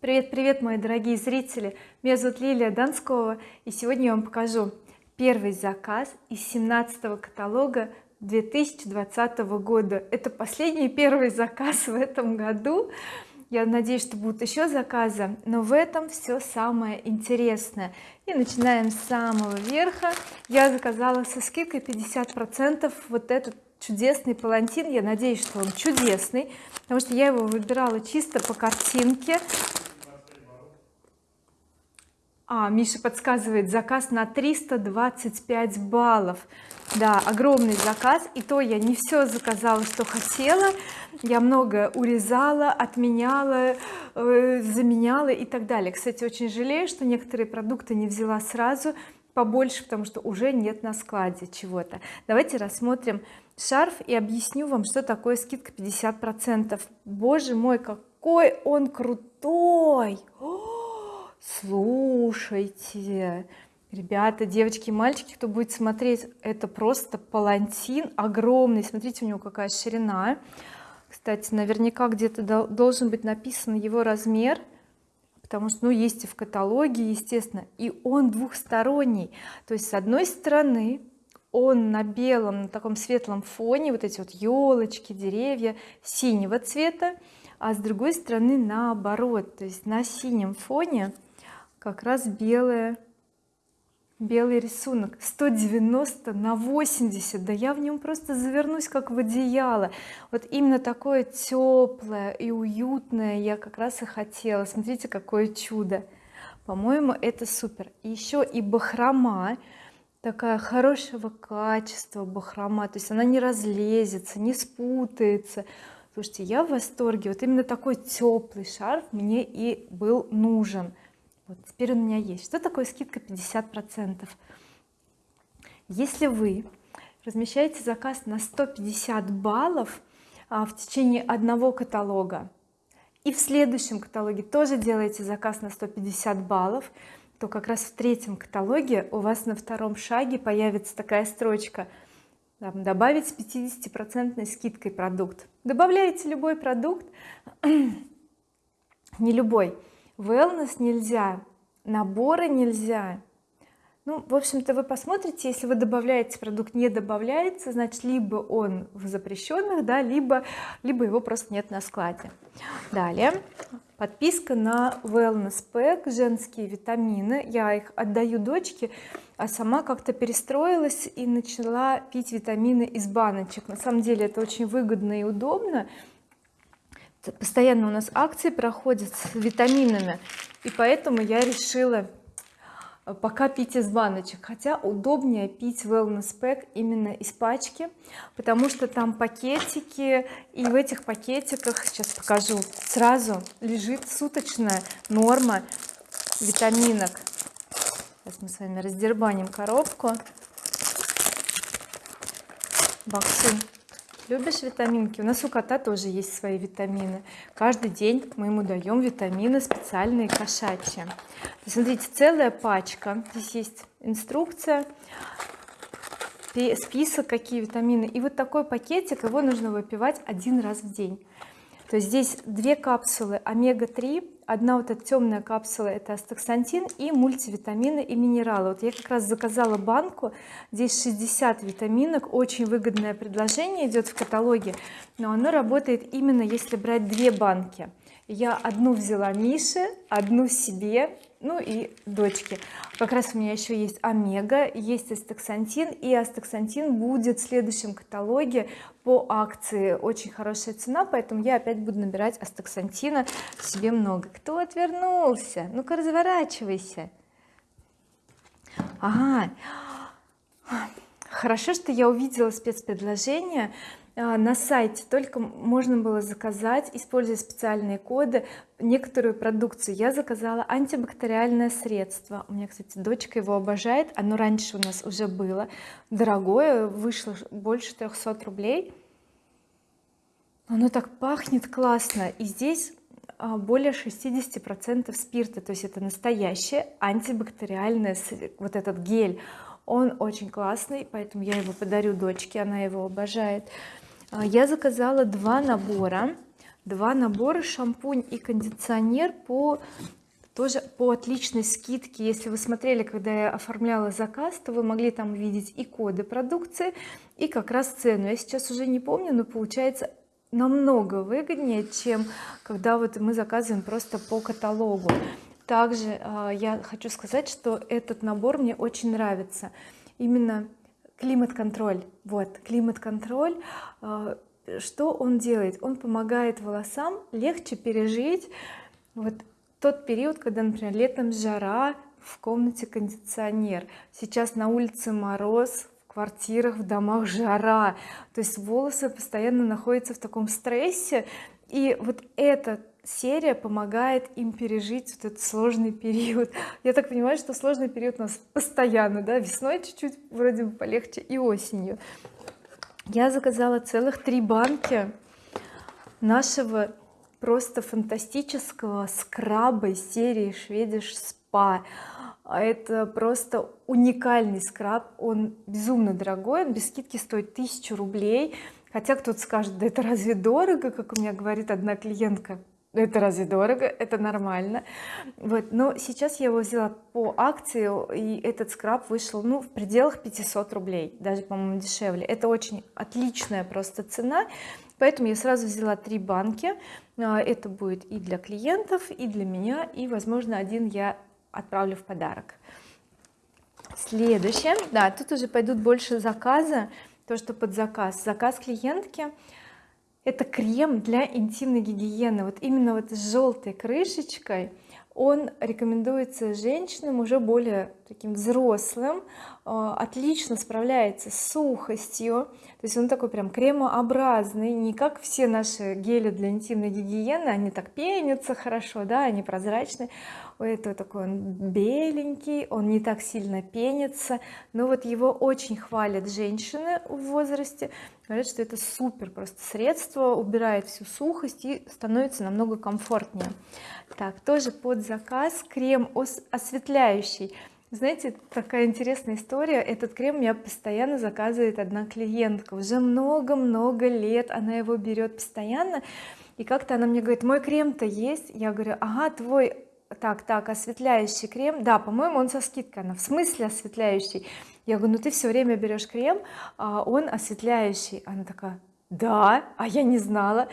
привет привет мои дорогие зрители. Меня зовут Лилия Донскова и сегодня я вам покажу первый заказ из 17 каталога 2020 года. Это последний первый заказ в этом году. Я надеюсь что будут еще заказы но в этом все самое интересное. И начинаем с самого верха. Я заказала со скидкой 50 процентов вот этот чудесный палантин. Я надеюсь что он чудесный потому что я его выбирала чисто по картинке а Миша подсказывает заказ на 325 баллов. Да огромный заказ и то я не все заказала что хотела. Я много урезала отменяла э, заменяла и так далее. Кстати очень жалею что некоторые продукты не взяла сразу побольше потому что уже нет на складе чего-то. Давайте рассмотрим шарф и объясню вам что такое скидка 50 процентов. Боже мой какой он крутой! О! Слушайте ребята девочки мальчики кто будет смотреть это просто палантин огромный смотрите у него какая ширина. Кстати наверняка где-то должен быть написан его размер потому что ну есть и в каталоге естественно и он двухсторонний. То есть с одной стороны он на белом на таком светлом фоне вот эти вот елочки деревья синего цвета а с другой стороны наоборот то есть на синем фоне как раз белое белый рисунок. 190 на 80 да я в нем просто завернусь как в одеяло. Вот именно такое теплое и уютное я как раз и хотела. Смотрите какое чудо. По-моему это супер. И еще и бахрома. Такая хорошего качества бахрома. То есть она не разлезется не спутается. Слушайте я в восторге. Вот именно такой теплый шарф мне и был нужен вот теперь он у меня есть. Что такое скидка 50 процентов? Если вы размещаете заказ на 150 баллов а, в течение одного каталога и в следующем каталоге тоже делаете заказ на 150 баллов то как раз в третьем каталоге у вас на втором шаге появится такая строчка. Там, добавить с 50 процентной скидкой продукт добавляете любой продукт не любой wellness нельзя наборы нельзя. Ну в общем-то вы посмотрите если вы добавляете продукт не добавляется значит либо он в запрещенных да либо либо его просто нет на складе. Далее. Подписка на wellness pack женские витамины. Я их отдаю дочке а сама как-то перестроилась и начала пить витамины из баночек. На самом деле это очень выгодно и удобно постоянно у нас акции проходят с витаминами и поэтому я решила э, пока пить из баночек. Хотя удобнее пить wellness pack именно из пачки потому что там пакетики и в этих пакетиках сейчас покажу сразу лежит суточная норма витаминок. Сейчас мы с вами раздербаним коробку. Боксу любишь витаминки? У нас у кота тоже есть свои витамины. Каждый день мы ему даем витамины специальные кошачьи. Смотрите целая пачка. Здесь есть инструкция список какие витамины. И вот такой пакетик его нужно выпивать один раз в день. То есть здесь две капсулы омега-3 одна вот эта темная капсула это астаксантин и мультивитамины и минералы. Вот я как раз заказала банку здесь 60 витаминок очень выгодное предложение идет в каталоге но оно работает именно если брать две банки. Я одну взяла Мише одну себе ну и дочке как раз у меня еще есть омега есть астаксантин и астаксантин будет в следующем каталоге по акции. Очень хорошая цена поэтому я опять буду набирать астаксантина. Себе много кто отвернулся. Ну-ка разворачивайся. Ага. Хорошо что я увидела спецпредложение на сайте только можно было заказать используя специальные коды некоторую продукцию. Я заказала антибактериальное средство. У меня кстати дочка его обожает. Оно раньше у нас уже было. Дорогое вышло больше 300 рублей. Оно так пахнет классно. И здесь а, более 60 процентов спирта. То есть это настоящее антибактериальное вот этот гель он очень классный поэтому я его подарю дочке она его обожает. А, я заказала два набора. Два набора шампунь и кондиционер по тоже по отличной скидке. Если вы смотрели когда я оформляла заказ то вы могли там увидеть и коды продукции и как раз цену. Я сейчас уже не помню но получается намного выгоднее чем когда вот мы заказываем просто по каталогу также э, я хочу сказать что этот набор мне очень нравится. Именно климат-контроль. Вот климат-контроль э, что он делает? Он помогает волосам легче пережить вот тот период когда например летом жара в комнате кондиционер. Сейчас на улице мороз в квартирах в домах жара. То есть волосы постоянно находятся в таком стрессе. И вот эта серия помогает им пережить вот этот сложный период. Я так понимаю что сложный период у нас постоянно да весной чуть-чуть вроде бы полегче и осенью. Я заказала целых три банки нашего просто фантастического скраба из серии Шведиш Спа это просто уникальный скраб. Он безумно дорогой он без скидки стоит тысячу рублей. Хотя кто-то скажет да это разве дорого? Как у меня говорит одна клиентка это разве дорого? Это нормально. Вот но сейчас я его взяла по акции и этот скраб вышел ну в пределах 500 рублей даже по-моему дешевле. Это очень отличная просто цена поэтому я сразу взяла три банки. А, это будет и для клиентов и для меня и возможно один я отправлю в подарок. Следующее. Да тут уже пойдут больше заказа то что под заказ. Заказ клиентки это крем для интимной гигиены. Вот именно вот с желтой крышечкой он рекомендуется женщинам уже более таким взрослым а, отлично справляется с сухостью. То есть он такой прям кремообразный. Не как все наши гели для интимной гигиены. Они так пенятся хорошо да они прозрачные у этого такой он беленький он не так сильно пенится. Но вот его очень хвалят женщины в возрасте. Говорят что это супер просто средство убирает всю сухость и становится намного комфортнее. Так тоже под заказ крем осветляющий знаете такая интересная история. Этот крем меня постоянно заказывает одна клиентка. Уже много-много лет она его берет постоянно. И как-то она мне говорит мой крем-то есть? Я говорю ага твой так так осветляющий крем. Да по-моему он со скидкой. Она в смысле осветляющий? Я говорю ну ты все время берешь крем а он осветляющий она такая да а я не знала.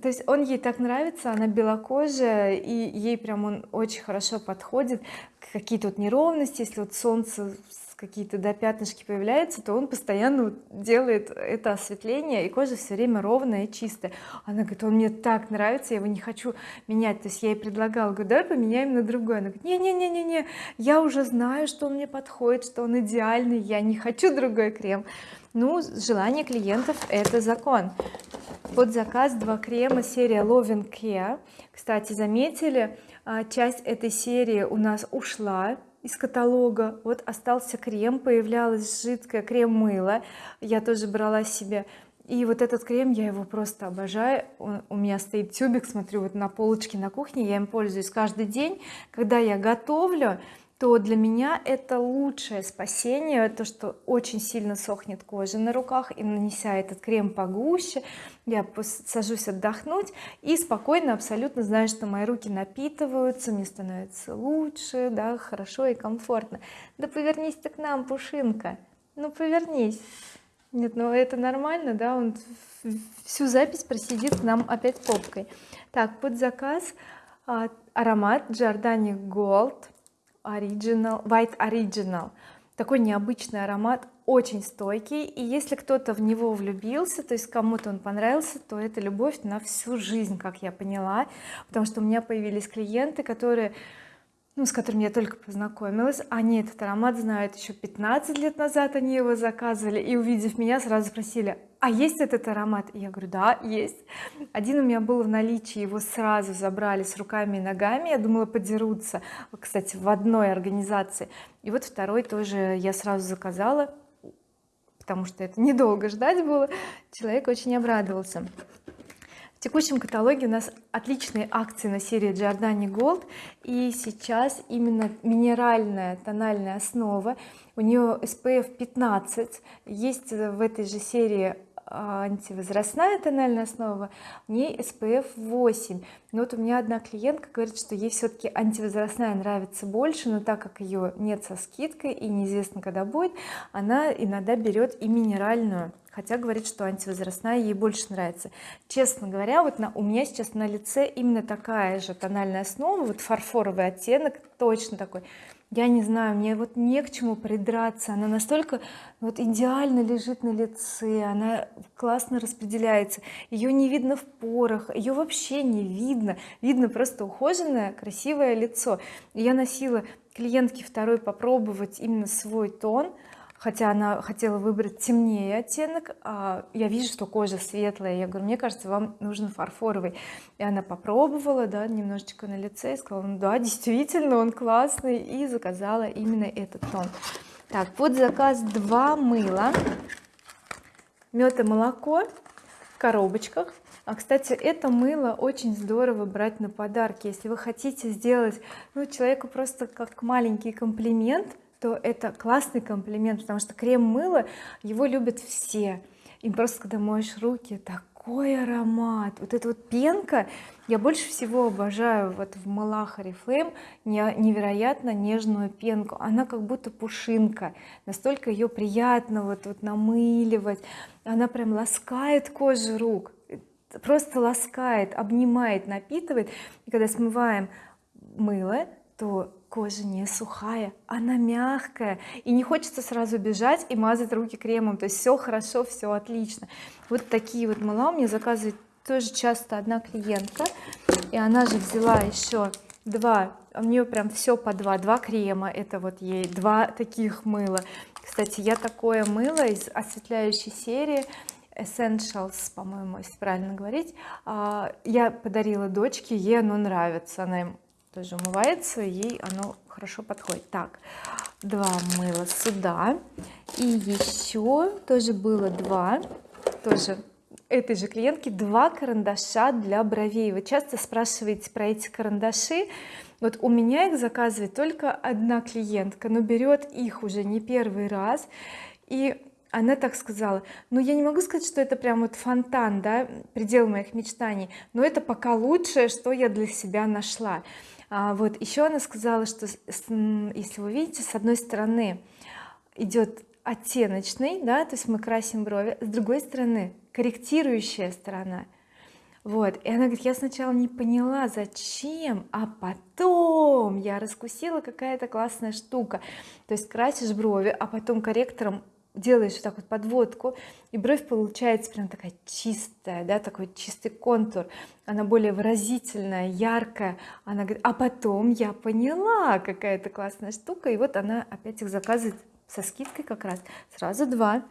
То есть он ей так нравится она белокожая и ей прям он очень хорошо подходит. Какие-то вот неровности если вот солнце какие-то да пятнышки появляются то он постоянно делает это осветление и кожа все время ровная и чистая. Она говорит он мне так нравится я его не хочу менять то есть я ей предлагала говорю давай поменяем на другой она говорит не не не не не я уже знаю что он мне подходит что он идеальный я не хочу другой крем ну желание клиентов это закон. Под заказ два крема серия Loving Care. Кстати заметили а, часть этой серии у нас ушла из каталога. Вот остался крем появлялась жидкое крем мыло я тоже брала себе. И вот этот крем я его просто обожаю. У меня стоит тюбик смотрю вот на полочке на кухне я им пользуюсь каждый день. Когда я готовлю то для меня это лучшее спасение то что очень сильно сохнет кожа на руках и нанеся этот крем погуще. Я сажусь отдохнуть и спокойно абсолютно знаю что мои руки напитываются мне становится лучше да хорошо и комфортно. Да повернись ты к нам пушинка. Ну повернись. Нет ну это нормально да он всю запись просидит к нам опять попкой. Так под заказ а, аромат Giordani Gold Original White Original. Такой необычный аромат очень стойкий. И если кто-то в него влюбился то есть кому-то он понравился то это любовь на всю жизнь как я поняла. Потому что у меня появились клиенты которые ну, с которыми я только познакомилась. Они этот аромат знают еще 15 лет назад они его заказывали и увидев меня сразу спросили а есть этот аромат? И я говорю да есть один у меня был в наличии его сразу забрали с руками и ногами я думала подерутся кстати в одной организации. И вот второй тоже я сразу заказала потому что это недолго ждать было. Человек очень обрадовался текущем каталоге у нас отличные акции на серии Giordani Gold и сейчас именно минеральная тональная основа. У нее SPF 15 есть в этой же серии а, антивозрастная тональная основа в ней SPF 8 но вот у меня одна клиентка говорит что ей все-таки антивозрастная нравится больше но так как ее нет со скидкой и неизвестно когда будет она иногда берет и минеральную хотя говорит что антивозрастная ей больше нравится. Честно говоря вот на, у меня сейчас на лице именно такая же тональная основа вот фарфоровый оттенок точно такой. Я не знаю мне вот не к чему придраться она настолько вот идеально лежит на лице она классно распределяется ее не видно в порах ее вообще не видно видно просто ухоженное красивое лицо. Я носила клиентке второй попробовать именно свой тон хотя она хотела выбрать темнее оттенок а я вижу что кожа светлая. Я говорю мне кажется вам нужен фарфоровый и она попробовала да немножечко на лице и сказала ну да действительно он классный и заказала именно этот тон. Так вот заказ два мыла. Мед и молоко в коробочках. А кстати это мыло очень здорово брать на подарки. Если вы хотите сделать ну человеку просто как маленький комплимент то это классный комплимент потому что крем мыло его любят все. И просто когда моешь руки такой аромат. Вот эта вот пенка я больше всего обожаю вот в мылах oriflame невероятно нежную пенку. Она как будто пушинка. Настолько ее приятно вот, вот намыливать. Она прям ласкает кожу рук. Просто ласкает обнимает напитывает. И когда смываем мыло то кожа не сухая она мягкая и не хочется сразу бежать и мазать руки кремом. То есть все хорошо все отлично. Вот такие вот мыла меня заказывает тоже часто одна клиентка и она же взяла еще два у нее прям все по два два крема. Это вот ей два таких мыла. Кстати я такое мыло из осветляющей серии Essentials по-моему если правильно говорить. А, я подарила дочке ей оно нравится. Она им тоже умывается ей оно хорошо подходит. Так два мыла сюда. И еще тоже было два тоже этой же клиентки два карандаша для бровей. Вы часто спрашиваете про эти карандаши. Вот у меня их заказывает только одна клиентка но берет их уже не первый раз. И она так сказала ну я не могу сказать что это прям вот фонтан да предел моих мечтаний но это пока лучшее что я для себя нашла а вот еще она сказала что если вы видите с одной стороны идет оттеночный да то есть мы красим брови с другой стороны корректирующая сторона. Вот и она говорит я сначала не поняла зачем а потом я раскусила какая-то классная штука то есть красишь брови а потом корректором делаешь вот так вот подводку и бровь получается прям такая чистая да такой чистый контур. Она более выразительная яркая. Она говорит а потом я поняла какая-то классная штука и вот она опять их заказывает со скидкой как раз. Сразу два.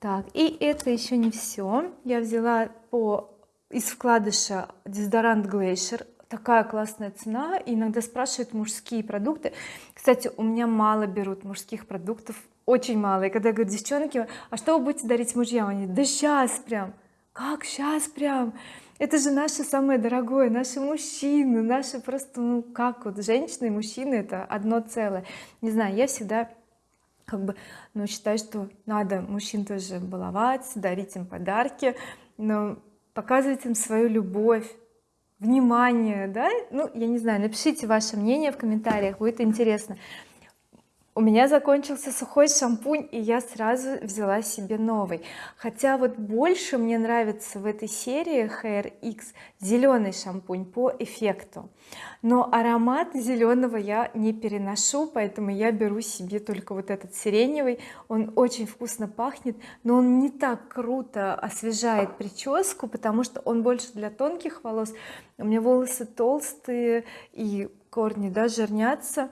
Так и это еще не все я взяла по из вкладыша дезодорант Glacier такая классная цена. Иногда спрашивают мужские продукты. Кстати у меня мало берут мужских продуктов очень мало. И когда я говорю девчонки а что вы будете дарить мужьям? Они да сейчас прям как сейчас прям? Это же наше самое дорогое наши мужчины наши просто ну как вот женщины и мужчины это одно целое. Не знаю я всегда как бы ну считаю что надо мужчин тоже баловать дарить им подарки но показывать им свою любовь внимание да? Ну я не знаю напишите ваше мнение в комментариях будет интересно у меня закончился сухой шампунь и я сразу взяла себе новый. Хотя вот больше мне нравится в этой серии Hair X зеленый шампунь по эффекту. Но аромат зеленого я не переношу поэтому я беру себе только вот этот сиреневый. Он очень вкусно пахнет но он не так круто освежает прическу потому что он больше для тонких волос. У меня волосы толстые и корни да жирнятся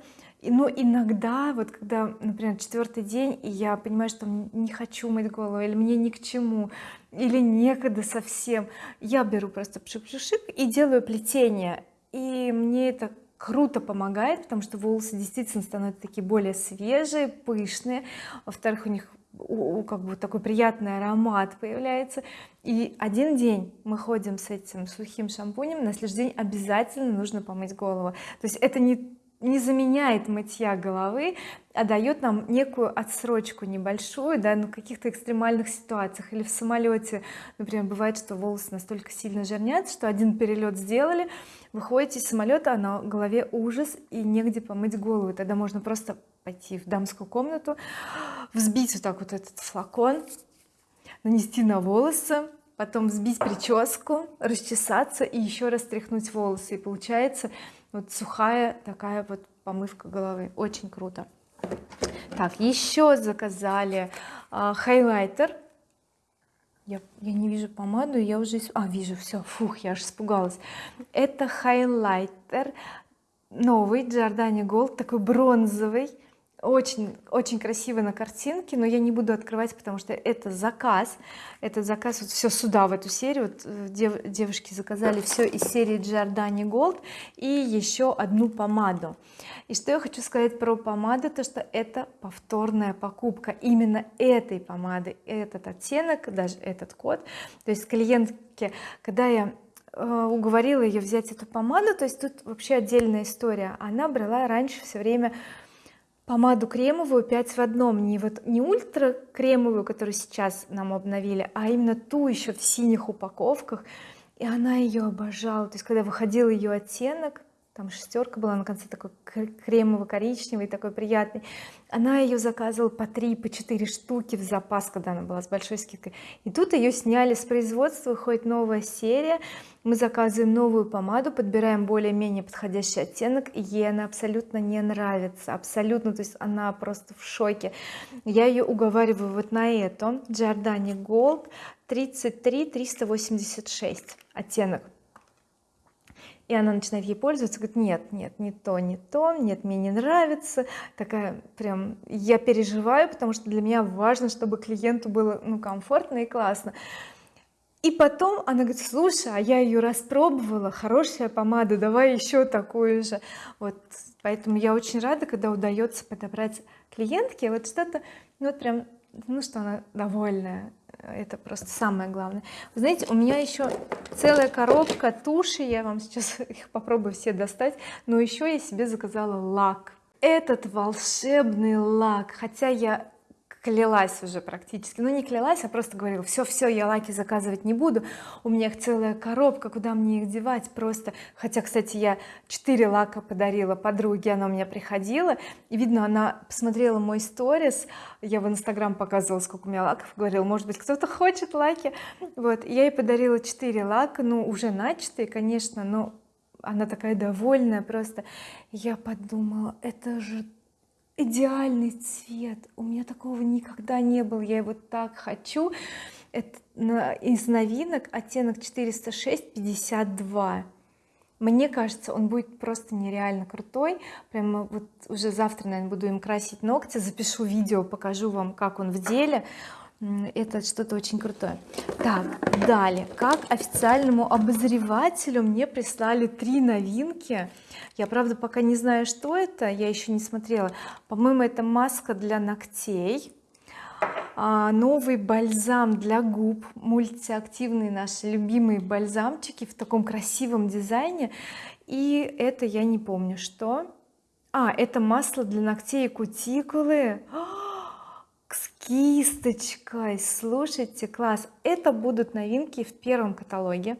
но иногда вот когда например четвертый день и я понимаю что не хочу мыть голову или мне ни к чему или некогда совсем я беру просто пшик-пшик и делаю плетение. И мне это круто помогает потому что волосы действительно становятся такие более свежие пышные. Во-вторых у них как бы такой приятный аромат появляется. И один день мы ходим с этим сухим шампунем на следующий день обязательно нужно помыть голову. То есть это не не заменяет мытья головы а дает нам некую отсрочку небольшую да на каких-то экстремальных ситуациях. Или в самолете например бывает что волосы настолько сильно жирнятся что один перелет сделали выходите из самолета а на голове ужас и негде помыть голову. Тогда можно просто пойти в дамскую комнату взбить вот так вот этот флакон нанести на волосы потом взбить прическу расчесаться и еще раз тряхнуть волосы. И получается вот сухая такая вот помывка головы. Очень круто. Так еще заказали а, хайлайтер. Я, я не вижу помаду я уже а вижу все фух я аж испугалась. Это хайлайтер новый Giordani Gold такой бронзовый очень очень красиво на картинке но я не буду открывать потому что это заказ. Это заказ вот все сюда в эту серию. Вот э, дев, девушки заказали все из серии Giordani Gold и еще одну помаду. И что я хочу сказать про помаду то что это повторная покупка. Именно этой помады этот оттенок даже этот код. То есть клиентке когда я э, уговорила ее взять эту помаду то есть тут вообще отдельная история. Она брала раньше все время помаду кремовую 5 в одном. Не вот не ультра кремовую которую сейчас нам обновили а именно ту еще в синих упаковках. И она ее обожала. То есть когда выходил ее оттенок там шестерка была на конце такой кремово-коричневый такой приятный. Она ее заказывала по 3 по 4 штуки в запас когда она была с большой скидкой. И тут ее сняли с производства выходит новая серия. Мы заказываем новую помаду подбираем более-менее подходящий оттенок и ей она абсолютно не нравится абсолютно. То есть она просто в шоке. Я ее уговариваю вот на эту. Giordani Gold 33 386 оттенок и она начинает ей пользоваться говорит нет нет не то не то нет мне не нравится такая прям я переживаю потому что для меня важно чтобы клиенту было ну комфортно и классно и потом она говорит слушай а я ее распробовала хорошая помада давай еще такую же вот поэтому я очень рада когда удается подобрать клиентке вот что-то ну вот прям ну что она довольная это просто самое главное. Вы знаете у меня еще целая коробка туши я вам сейчас их попробую все достать но еще я себе заказала лак. Этот волшебный лак хотя я клялась уже практически. Ну не клялась а просто говорила все все я лаки заказывать не буду. У меня их целая коробка куда мне их девать просто хотя кстати я 4 лака подарила подруге она у меня приходила. И видно она посмотрела мой сторис. Я в инстаграм показывала сколько у меня лаков говорила может быть кто-то хочет лаки? Вот. Я ей подарила 4 лака ну уже начатые конечно но она такая довольная просто. Я подумала это же идеальный цвет. У меня такого никогда не было. Я его так хочу. Это из новинок оттенок 406 52 мне кажется он будет просто нереально крутой. Прямо вот уже завтра наверное буду им красить ногти. Запишу видео покажу вам как он в деле это что-то очень крутое. Так далее. Как официальному обозревателю мне прислали три новинки. Я правда пока не знаю что это я еще не смотрела. По-моему это маска для ногтей а, новый бальзам для губ мультиактивные наши любимые бальзамчики в таком красивом дизайне. И это я не помню что. А это масло для ногтей и кутикулы. С кисточкой. Слушайте класс. Это будут новинки в первом каталоге.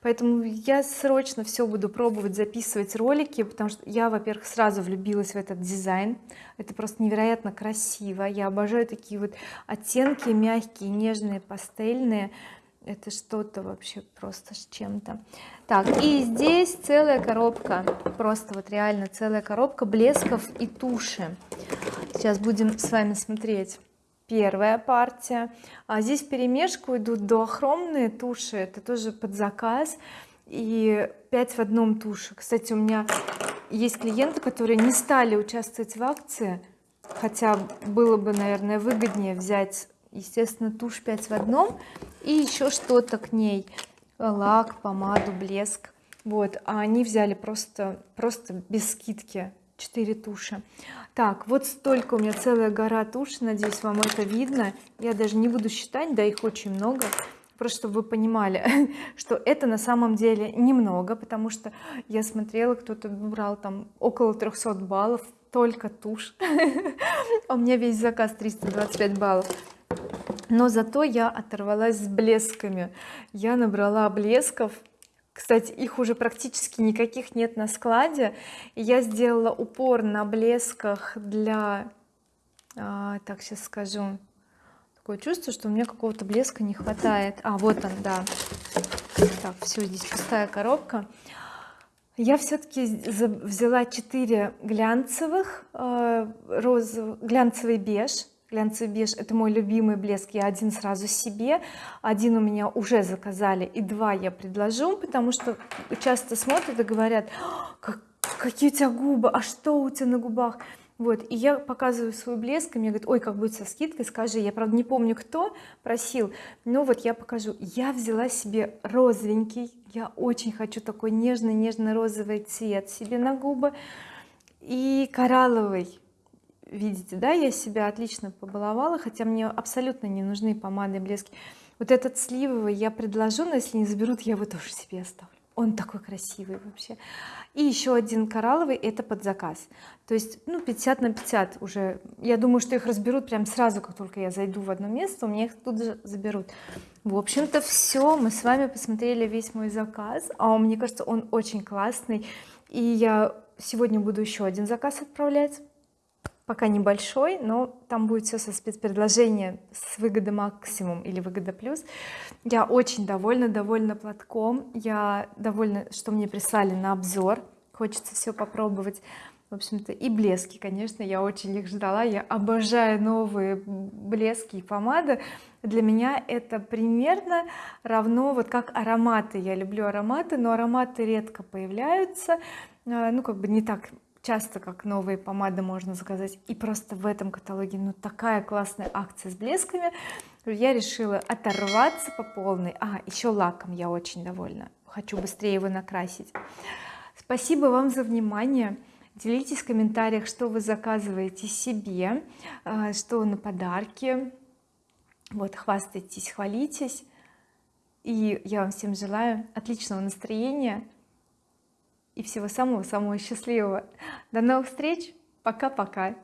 Поэтому я срочно все буду пробовать записывать ролики потому что я во-первых сразу влюбилась в этот дизайн. Это просто невероятно красиво. Я обожаю такие вот оттенки мягкие нежные пастельные. Это что-то вообще просто с чем-то. Так и здесь целая коробка. Просто вот реально целая коробка блесков и туши. Сейчас будем с вами смотреть первая партия. А здесь в перемешку идут дуохромные туши это тоже под заказ и 5 в одном туши кстати у меня есть клиенты которые не стали участвовать в акции хотя было бы наверное выгоднее взять естественно тушь 5 в одном и еще что-то к ней. Лак помаду блеск. Вот а они взяли просто просто без скидки 4 туши так вот столько у меня целая гора туши надеюсь вам это видно. Я даже не буду считать да их очень много. Просто чтобы вы понимали что это на самом деле немного потому что я смотрела кто-то брал там около 300 баллов только тушь а у меня весь заказ 325 баллов. Но зато я оторвалась с блесками. Я набрала блесков кстати их уже практически никаких нет на складе. Я сделала упор на блесках для а, так сейчас скажу. Такое чувство что у меня какого-то блеска не хватает. А вот он да. Так все здесь пустая коробка. Я все-таки взяла 4 глянцевых э, розовых глянцевый беж глянцевый это мой любимый блеск я один сразу себе. Один у меня уже заказали и два я предложу потому что часто смотрят и говорят как, какие у тебя губы а что у тебя на губах? Вот и я показываю свой блеск и мне говорят ой как будет со скидкой скажи я правда не помню кто просил но вот я покажу. Я взяла себе розовенький я очень хочу такой нежный нежно-розовый цвет себе на губы и коралловый видите да я себя отлично побаловала хотя мне абсолютно не нужны помады блески. Вот этот сливовый я предложу но если не заберут я его тоже себе оставлю. Он такой красивый вообще. И еще один коралловый это под заказ. То есть ну 50 на 50 уже. Я думаю что их разберут прям сразу как только я зайду в одно место у меня их тут же заберут. В общем-то все мы с вами посмотрели весь мой заказ. А мне кажется он очень классный. И я сегодня буду еще один заказ отправлять пока небольшой но там будет все со спецпредложения с выгода максимум или выгода плюс. Я очень довольна довольна платком. Я довольна что мне прислали на обзор. Хочется все попробовать. В общем-то и блески конечно я очень их ждала. Я обожаю новые блески и помады. Для меня это примерно равно вот как ароматы. Я люблю ароматы но ароматы редко появляются. А, ну как бы не так часто как новые помады можно заказать и просто в этом каталоге ну такая классная акция с блесками. Я решила оторваться по полной. А еще лаком я очень довольна. Хочу быстрее его накрасить. Спасибо вам за внимание. Делитесь в комментариях что вы заказываете себе а, что на подарки. Вот хвастайтесь хвалитесь. И я вам всем желаю отличного настроения и всего самого-самого счастливого. До новых встреч. Пока-пока